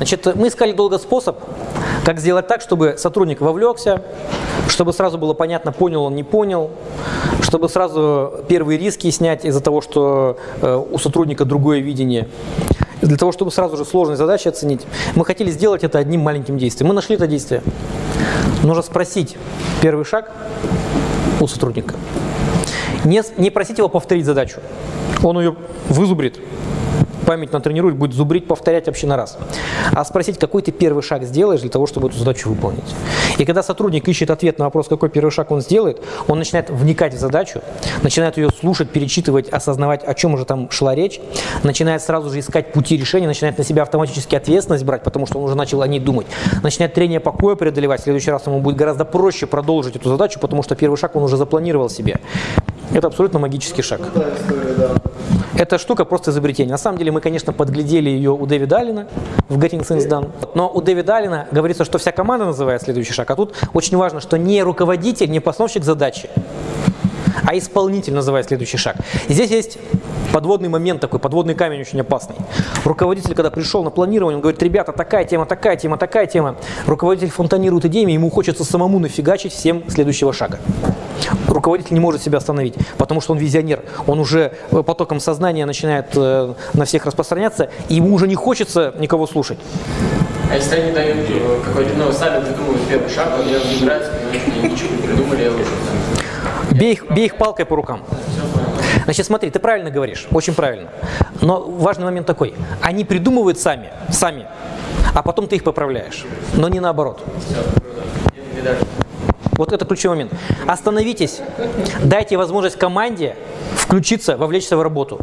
Значит, мы искали долго способ, как сделать так, чтобы сотрудник вовлекся, чтобы сразу было понятно, понял он, не понял, чтобы сразу первые риски снять из-за того, что э, у сотрудника другое видение. Для того, чтобы сразу же сложные задачи оценить, мы хотели сделать это одним маленьким действием. Мы нашли это действие. Нужно спросить первый шаг у сотрудника. Не, не просить его повторить задачу. Он ее вызубрит, память натренирует, будет зубрить, повторять вообще на раз. А спросить, какой ты первый шаг сделаешь для того, чтобы эту задачу выполнить. И когда сотрудник ищет ответ на вопрос, какой первый шаг он сделает, он начинает вникать в задачу, начинает ее слушать, перечитывать, осознавать, о чем уже там шла речь, начинает сразу же искать пути решения, начинает на себя автоматически ответственность брать, потому что он уже начал о ней думать, начинает трение покоя преодолевать, в следующий раз ему будет гораздо проще продолжить эту задачу, потому что первый шаг он уже запланировал себе. Это абсолютно магический шаг. Эта штука просто изобретение. На самом деле мы, конечно, подглядели ее у Дэвида Аллена в Getting Things Done. Но у Дэвида Аллена говорится, что вся команда называет следующий шаг. А тут очень важно, что не руководитель, не постановщик задачи, а исполнитель называет следующий шаг. И здесь есть подводный момент такой, подводный камень очень опасный. Руководитель, когда пришел на планирование, он говорит, ребята, такая тема, такая тема, такая тема. Руководитель фонтанирует идеями, ему хочется самому нафигачить всем следующего шага. Руководитель не может себя остановить, потому что он визионер. Он уже э, потоком сознания начинает э, на всех распространяться, и ему уже не хочется никого слушать. А если они дают э, какой-то, ну, сами придумывают первый шаг, они разбираются, они ничего не придумали, я уже там... Бей их, бей их палкой по рукам. Значит, смотри, ты правильно говоришь, очень правильно. Но важный момент такой. Они придумывают сами, сами, а потом ты их поправляешь. Но не наоборот. Вот это ключевой момент. Остановитесь, дайте возможность команде включиться, вовлечься в работу.